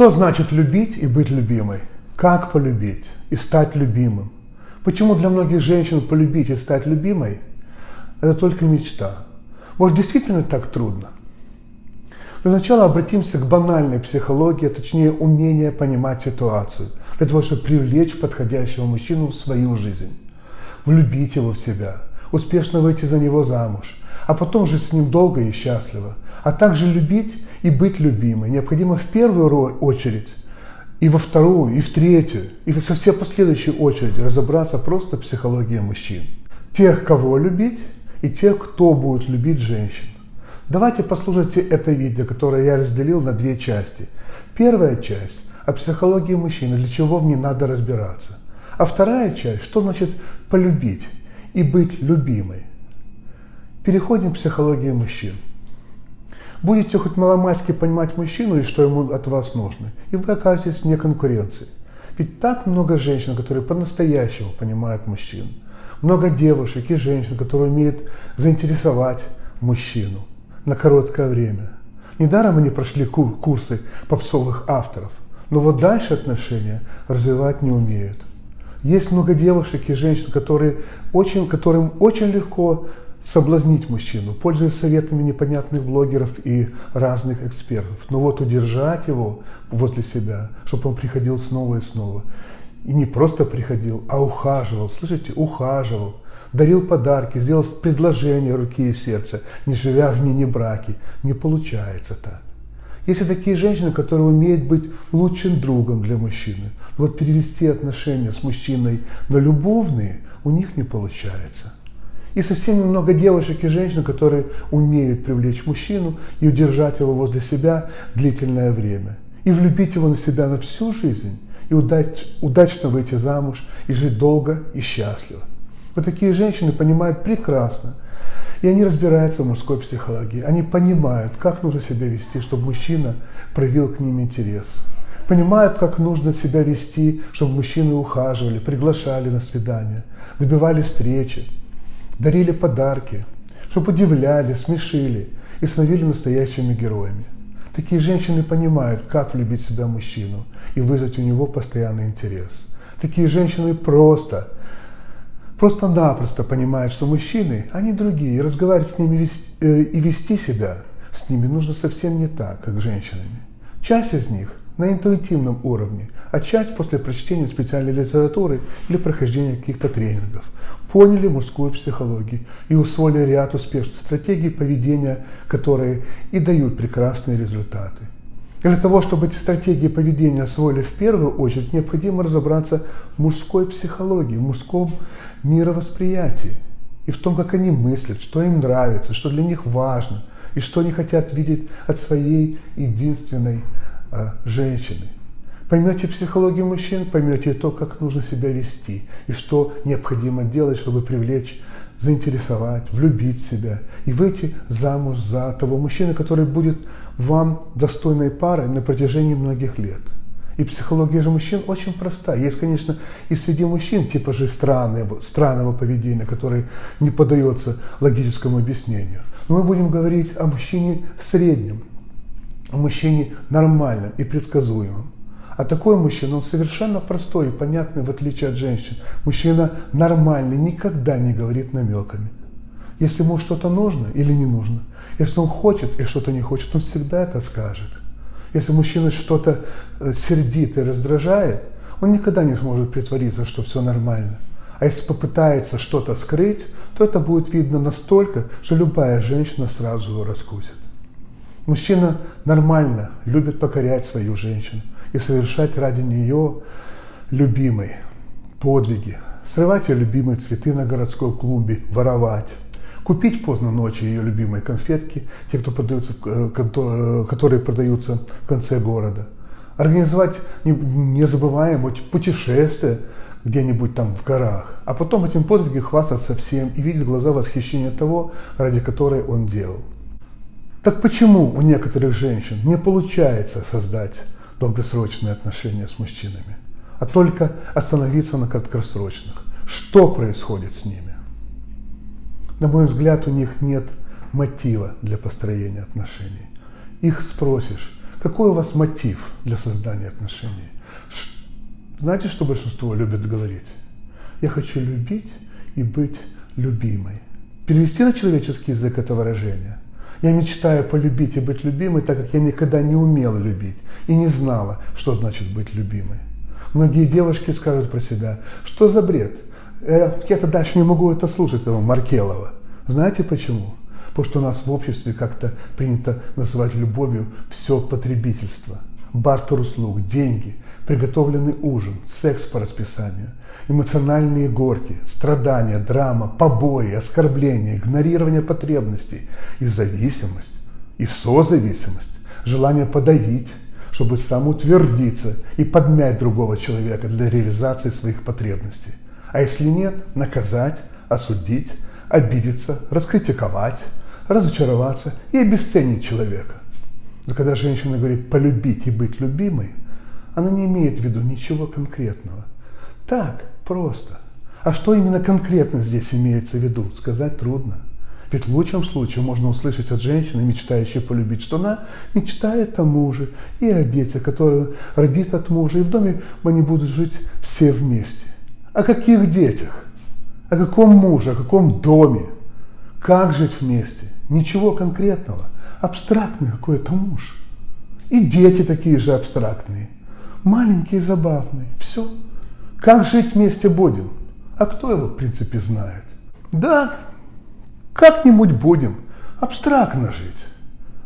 Что значит любить и быть любимой? Как полюбить и стать любимым? Почему для многих женщин полюбить и стать любимой – это только мечта? Может, действительно так трудно? Для начала обратимся к банальной психологии, а точнее умение понимать ситуацию, для того, чтобы привлечь подходящего мужчину в свою жизнь, влюбить его в себя, успешно выйти за него замуж, а потом жить с ним долго и счастливо, а также любить и быть любимой. Необходимо в первую очередь и во вторую, и в третью, и во все последующие очереди разобраться просто в психологии мужчин. Тех, кого любить, и тех, кто будет любить женщин. Давайте послушайте это видео, которое я разделил на две части. Первая часть о психологии мужчины, для чего в ней надо разбираться. А вторая часть, что значит полюбить и быть любимой. Переходим к психологии мужчин. Будете хоть маломальски понимать мужчину и что ему от вас нужно, и вы окажетесь вне конкуренции. Ведь так много женщин, которые по-настоящему понимают мужчин. Много девушек и женщин, которые умеют заинтересовать мужчину на короткое время. Недаром они прошли курсы попсовых авторов, но вот дальше отношения развивать не умеют. Есть много девушек и женщин, которые очень, которым очень легко соблазнить мужчину, пользуясь советами непонятных блогеров и разных экспертов. Но вот удержать его возле себя, чтобы он приходил снова и снова. И не просто приходил, а ухаживал. Слышите, ухаживал дарил подарки, сделал предложение руки и сердца, не живя в мини-браке. Не получается так. Есть и такие женщины, которые умеют быть лучшим другом для мужчины. вот перевести отношения с мужчиной на любовные у них не получается. И совсем немного девушек и женщин, которые умеют привлечь мужчину и удержать его возле себя длительное время. И влюбить его на себя на всю жизнь, и удач, удачно выйти замуж, и жить долго и счастливо. Вот такие женщины понимают прекрасно, и они разбираются в мужской психологии. Они понимают, как нужно себя вести, чтобы мужчина проявил к ним интерес. Понимают, как нужно себя вести, чтобы мужчины ухаживали, приглашали на свидания, добивали встречи, дарили подарки, чтобы удивляли, смешили и становились настоящими героями. Такие женщины понимают, как влюбить себя мужчину и вызвать у него постоянный интерес. Такие женщины просто просто-напросто понимают, что мужчины, они другие, и разговаривать с ними э, и вести себя с ними нужно совсем не так, как с женщинами. Часть из них на интуитивном уровне, а часть после прочтения специальной литературы или прохождения каких-то тренингов поняли мужскую психологию и усвоили ряд успешных стратегий поведения, которые и дают прекрасные результаты. Для того, чтобы эти стратегии поведения освоили в первую очередь, необходимо разобраться в мужской психологии, в мужском мировосприятии и в том, как они мыслят, что им нравится, что для них важно и что они хотят видеть от своей единственной э, женщины. Поймете психологию мужчин, поймете то, как нужно себя вести и что необходимо делать, чтобы привлечь, заинтересовать, влюбить себя и выйти замуж за того мужчину, который будет вам достойной парой на протяжении многих лет. И психология же мужчин очень проста. Есть, конечно, и среди мужчин типа же странного, странного поведения, который не поддается логическому объяснению. Но мы будем говорить о мужчине среднем, о мужчине нормальном и предсказуемом. А такой мужчина, он совершенно простой и понятный, в отличие от женщин. Мужчина нормальный, никогда не говорит намеками. Если ему что-то нужно или не нужно, если он хочет и что-то не хочет, он всегда это скажет. Если мужчина что-то э, сердит и раздражает, он никогда не сможет притвориться, что все нормально. А если попытается что-то скрыть, то это будет видно настолько, что любая женщина сразу его раскусит. Мужчина нормально любит покорять свою женщину и совершать ради нее любимые подвиги, срывать ее любимые цветы на городской клумбе, воровать, купить поздно ночью ее любимые конфетки, те, кто продаются, э, э, которые продаются в конце города, организовать незабываемое путешествие где-нибудь там в горах, а потом этим подвигом хвастаться всем и видеть глаза восхищения того, ради которой он делал. Так почему у некоторых женщин не получается создать долгосрочные отношения с мужчинами, а только остановиться на краткосрочных? Что происходит с ними? На мой взгляд, у них нет мотива для построения отношений. Их спросишь, Какой у вас мотив для создания отношений? Знаете, что большинство любит говорить? Я хочу любить и быть любимой. Перевести на человеческий язык это выражение. Я мечтаю полюбить и быть любимой, так как я никогда не умела любить и не знала, что значит быть любимой. Многие девушки скажут про себя, что за бред? Э, я-то дальше не могу это слушать, этого Маркелова. Знаете почему? Потому что у нас в обществе как-то принято называть любовью все потребительство. Бартер услуг, деньги, приготовленный ужин, секс по расписанию, эмоциональные горки, страдания, драма, побои, оскорбления, игнорирование потребностей и зависимость, и созависимость, желание подавить, чтобы самоутвердиться и подмять другого человека для реализации своих потребностей. А если нет, наказать, осудить, обидеться, раскритиковать, разочароваться и обесценить человека. Но когда женщина говорит «полюбить и быть любимой», она не имеет в виду ничего конкретного. Так, просто. А что именно конкретно здесь имеется в виду, сказать трудно. Ведь в лучшем случае можно услышать от женщины, мечтающей полюбить, что она мечтает о муже и о детях, которые родит от мужа, и в доме они будут жить все вместе. О каких детях? О каком муже, о каком доме? Как жить вместе? Ничего конкретного. Абстрактный какой-то муж. И дети такие же абстрактные. Маленькие, забавные. Все. Как жить вместе будем? А кто его, в принципе, знает? Да, как-нибудь будем абстрактно жить.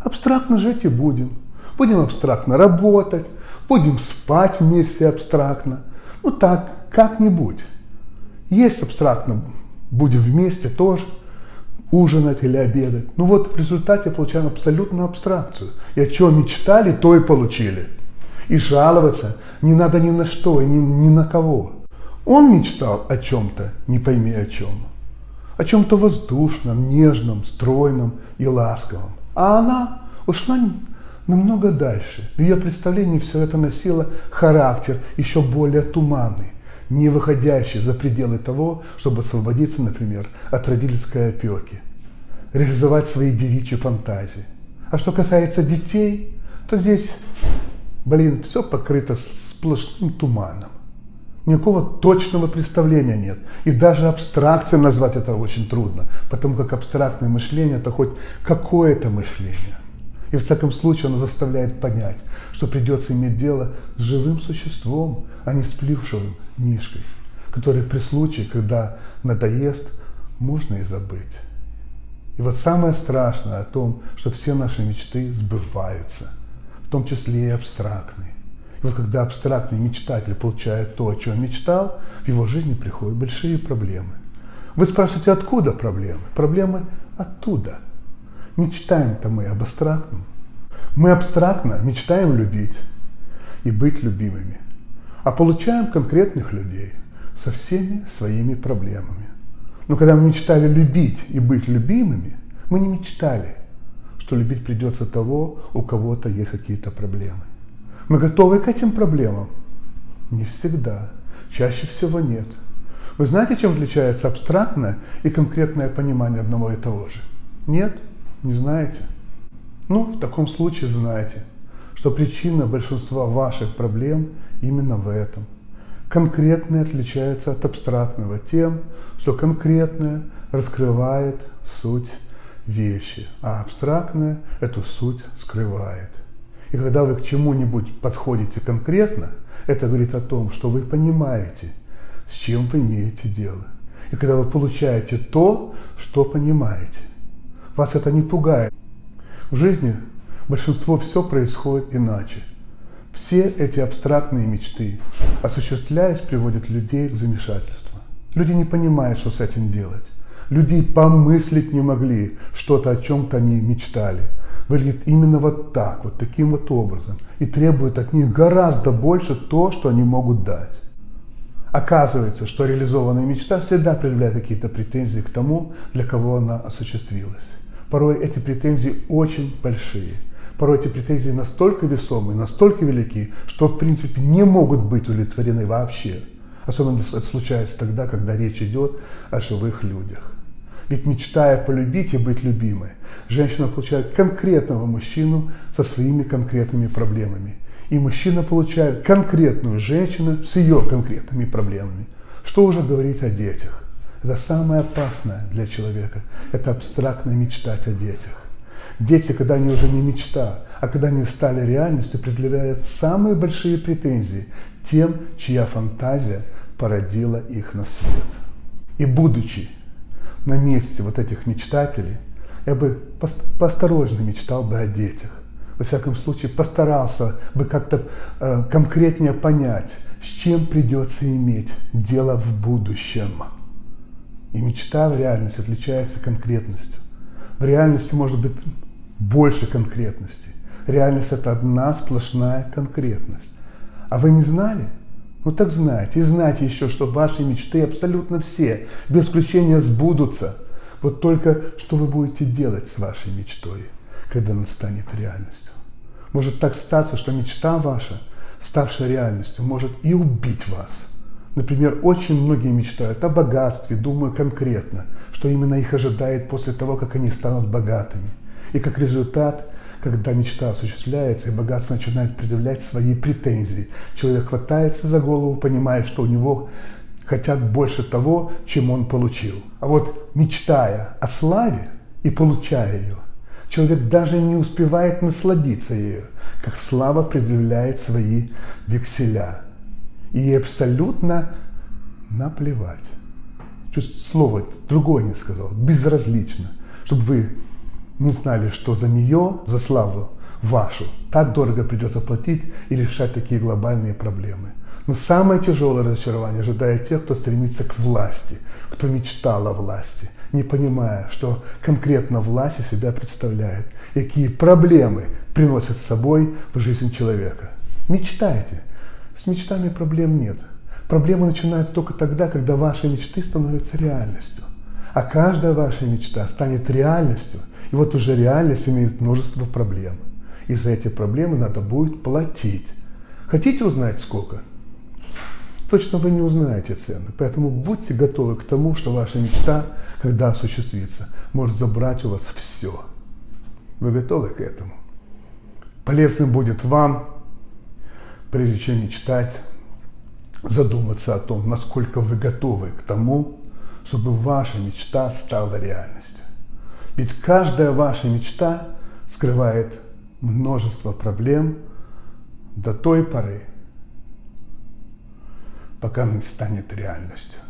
Абстрактно жить и будем. Будем абстрактно работать, будем спать вместе абстрактно. Ну так, как-нибудь. Есть абстрактно, будем вместе тоже ужинать или обедать. Ну вот в результате получаем абсолютную абстракцию. И о чем мечтали, то и получили. И жаловаться не надо ни на что и ни, ни на кого. Он мечтал о чем-то, не пойми о чем о чем-то воздушном, нежном, стройном и ласковом. А она ушла намного дальше. В ее представлении все это носило характер еще более туманный, не выходящий за пределы того, чтобы освободиться, например, от родительской опеки, реализовать свои девичьи фантазии. А что касается детей, то здесь, блин, все покрыто сплошным туманом. Никакого точного представления нет. И даже абстракцией назвать это очень трудно, потому как абстрактное мышление – это хоть какое-то мышление. И в всяком случае оно заставляет понять, что придется иметь дело с живым существом, а не с плюшевым мишкой, который при случае, когда надоест, можно и забыть. И вот самое страшное о том, что все наши мечты сбываются, в том числе и абстрактные. И вот когда абстрактный мечтатель получает то, о чем мечтал, в его жизни приходят большие проблемы. Вы спрашиваете, откуда проблемы? Проблемы оттуда. Мечтаем-то мы об абстрактном. Мы абстрактно мечтаем любить и быть любимыми, а получаем конкретных людей со всеми своими проблемами. Но когда мы мечтали любить и быть любимыми, мы не мечтали, что любить придется того, у кого-то есть какие-то проблемы. Мы готовы к этим проблемам? Не всегда. Чаще всего нет. Вы знаете, чем отличается абстрактное и конкретное понимание одного и того же? Нет? Не знаете? Ну, в таком случае знаете, что причина большинства ваших проблем именно в этом. Конкретное отличается от абстрактного тем, что конкретное раскрывает суть вещи, а абстрактное эту суть скрывает. И когда вы к чему-нибудь подходите конкретно, это говорит о том, что вы понимаете, с чем вы имеете дело. И когда вы получаете то, что понимаете, вас это не пугает. В жизни большинство все происходит иначе. Все эти абстрактные мечты, осуществляясь, приводят людей к замешательству. Люди не понимают, что с этим делать. Люди помыслить не могли что-то, о чем-то они мечтали выглядит именно вот так, вот таким вот образом, и требует от них гораздо больше то, что они могут дать. Оказывается, что реализованная мечта всегда предъявляет какие-то претензии к тому, для кого она осуществилась. Порой эти претензии очень большие. Порой эти претензии настолько весомые, настолько велики, что в принципе не могут быть удовлетворены вообще. Особенно это случается тогда, когда речь идет о живых людях. Ведь мечтая полюбить и быть любимой, женщина получает конкретного мужчину со своими конкретными проблемами. И мужчина получает конкретную женщину с ее конкретными проблемами. Что уже говорить о детях? Это самое опасное для человека. Это абстрактно мечтать о детях. Дети, когда они уже не мечта, а когда они стали реальностью, предъявляют самые большие претензии тем, чья фантазия породила их на свет. И будучи на месте вот этих мечтателей, я бы поосторожно мечтал бы о детях. Во всяком случае, постарался бы как-то э, конкретнее понять, с чем придется иметь дело в будущем. И мечта в реальности отличается конкретностью. В реальности может быть больше конкретности. Реальность – это одна сплошная конкретность. А вы не знали? Ну так знайте. И знайте еще, что ваши мечты абсолютно все, без исключения, сбудутся. Вот только что вы будете делать с вашей мечтой, когда она станет реальностью. Может так статься, что мечта ваша, ставшая реальностью, может и убить вас. Например, очень многие мечтают о богатстве, думаю конкретно, что именно их ожидает после того, как они станут богатыми. И как результат когда мечта осуществляется, и богатство начинает предъявлять свои претензии. Человек хватается за голову, понимая, что у него хотят больше того, чем он получил. А вот мечтая о славе и получая ее, человек даже не успевает насладиться ею, как слава предъявляет свои векселя. И абсолютно наплевать. Чуть слово другое не сказал, безразлично, чтобы вы не знали, что за нее, за славу вашу, так дорого придется платить и решать такие глобальные проблемы. Но самое тяжелое разочарование ожидает тех, кто стремится к власти, кто мечтал о власти, не понимая, что конкретно власть из себя представляет, какие проблемы приносят с собой в жизнь человека. Мечтайте. С мечтами проблем нет. Проблемы начинаются только тогда, когда ваши мечты становятся реальностью. А каждая ваша мечта станет реальностью – и вот уже реальность имеет множество проблем. И за эти проблемы надо будет платить. Хотите узнать сколько? Точно вы не узнаете цены. Поэтому будьте готовы к тому, что ваша мечта, когда осуществится, может забрать у вас все. Вы готовы к этому? Полезным будет вам, прежде чем мечтать, задуматься о том, насколько вы готовы к тому, чтобы ваша мечта стала реальностью. Ведь каждая ваша мечта скрывает множество проблем до той поры, пока она не станет реальностью.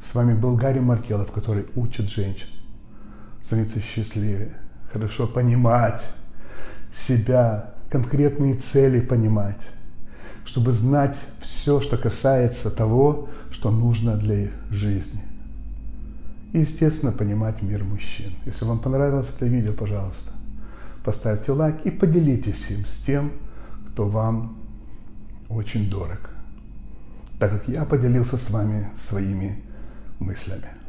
С вами был Гарри Маркелов, который учит женщин становиться счастливее, хорошо понимать себя, конкретные цели понимать, чтобы знать все, что касается того, что нужно для жизни. И, естественно, понимать мир мужчин. Если вам понравилось это видео, пожалуйста, поставьте лайк и поделитесь им с тем, кто вам очень дорог. Так как я поделился с вами своими мыслями.